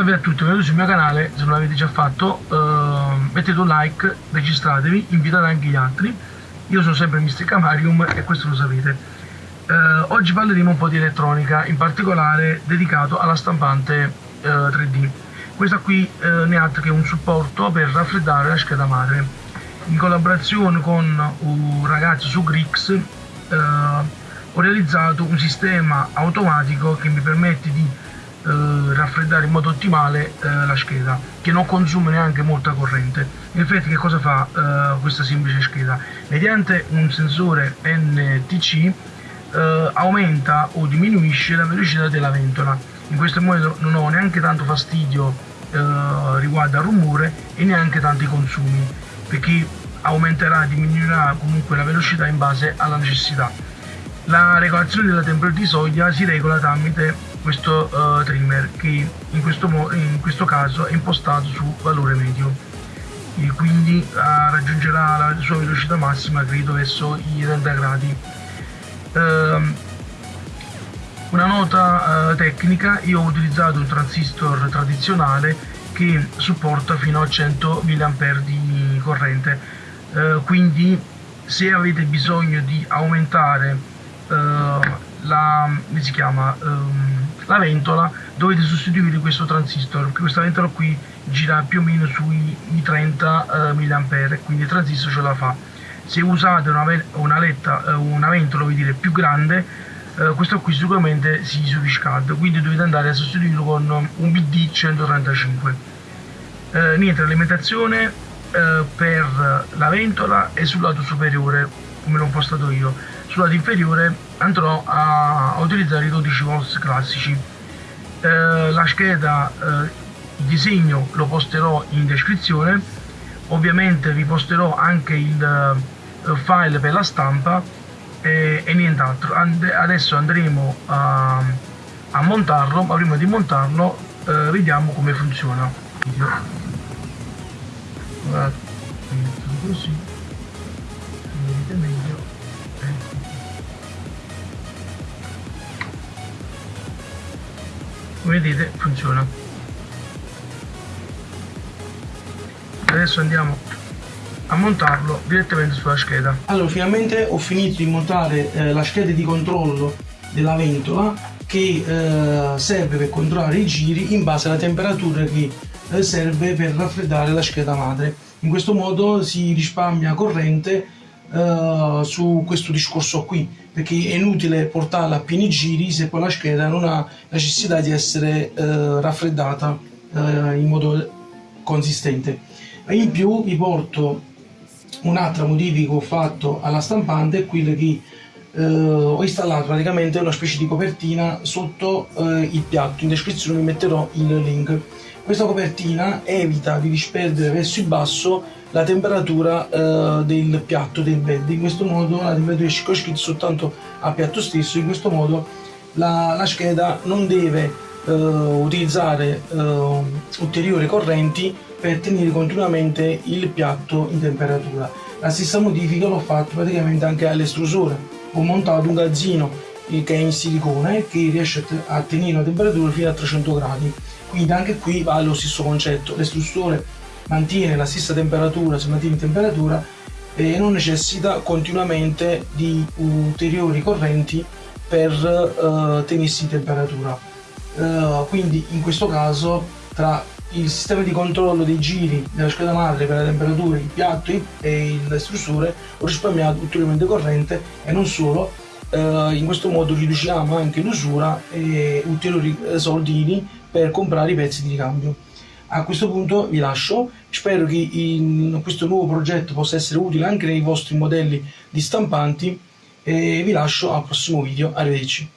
Salve a tutti, benvenuti sul mio canale, se non l'avete già fatto uh, mettete un like, registratevi, invitate anche gli altri. Io sono sempre Mr. Camarium e questo lo sapete. Uh, oggi parleremo un po' di elettronica, in particolare dedicato alla stampante uh, eh, 3D. Questa qui ne ha che un supporto per raffreddare la scheda madre. In collaborazione con un ragazzo su Grix ho realizzato un sistema automatico che mi permette di eh, raffreddare in modo ottimale eh, la scheda che non consuma neanche molta corrente. In effetti che cosa fa eh, questa semplice scheda? Mediante un sensore NTC eh, aumenta o diminuisce la velocità della ventola. In questo modo non ho neanche tanto fastidio eh, riguardo al rumore e neanche tanti consumi perché aumenterà diminuirà comunque la velocità in base alla necessità. La regolazione della temperatura di soglia si regola tramite questo uh, trimmer che in questo, in questo, caso è impostato su valore medio. E quindi uh, raggiungerà la sua velocità massima credo verso i 30 gradi. Uh, una nota eh, tecnica io ho utilizzato un transistor tradizionale che supporta fino a 100 mA di corrente. Quindi se avete bisogno di aumentare la, chiama, um, la ventola dovete sostituire questo transistor. Questa ventola qui gira più o meno sui 30 uh, mA quindi il transistor ce la fa. Se usate una, una, letta, uh, una ventola dire, più grande uh, questo qui sicuramente si surriscalda quindi dovete andare a sostituirlo con un BD 135 uh, niente l'alimentazione uh, per la ventola è sul lato superiore come l'ho impostato io. Sul lato inferiore andrò a, utilizzare i 12 volts classici. Eh, la scheda eh, il disegno lo posterò in descrizione. Ovviamente vi posterò anche il eh, file per la stampa e, e nient'altro. And adesso andremo a, a, montarlo ma prima di montarlo eh, vediamo come funziona. Così. Meglio come vedete funziona. Adesso andiamo a montarlo direttamente sulla scheda. Allora finalmente ho finito di montare eh, la scheda di controllo della ventola che eh, serve per controllare i giri in base alla temperatura che eh, serve per raffreddare la scheda madre. In questo modo si risparmia corrente uh, su questo discorso qui perché è inutile portarla a pieni giri se poi la scheda non ha necessità di essere uh, raffreddata uh, in modo consistente. In più vi porto un'altra modifica che ho fatto alla stampante è quella che ho installato praticamente una specie di copertina sotto il piatto. In descrizione vi metterò il link questa copertina evita di disperdere verso il basso la temperatura eh, del piatto del bed. In questo modo la temperatura è circoscritta soltanto al piatto stesso. In questo modo la, la scheda non deve eh, utilizzare eh, ulteriori correnti per tenere continuamente il piatto in temperatura. La stessa modifica l'ho fatto praticamente anche all'estrusore. Ho montato un gazzino che è in silicone che riesce a tenere la temperatura fino a 300 gradi quindi anche qui vale lo stesso concetto l'estrusore mantiene la stessa temperatura, si mantiene in temperatura e non necessita continuamente di ulteriori correnti per uh, tenersi in temperatura. Uh, quindi in questo caso tra il sistema di controllo dei giri della scheda madre per la temperatura, il piatto e l'estrusore ho risparmiato ulteriormente corrente e non solo, uh, in questo modo riduciamo anche l'usura e ulteriori soldini per comprare i pezzi di ricambio. A questo punto vi lascio, spero che in questo nuovo progetto possa essere utile anche nei vostri modelli di stampanti e vi lascio al prossimo video, arrivederci.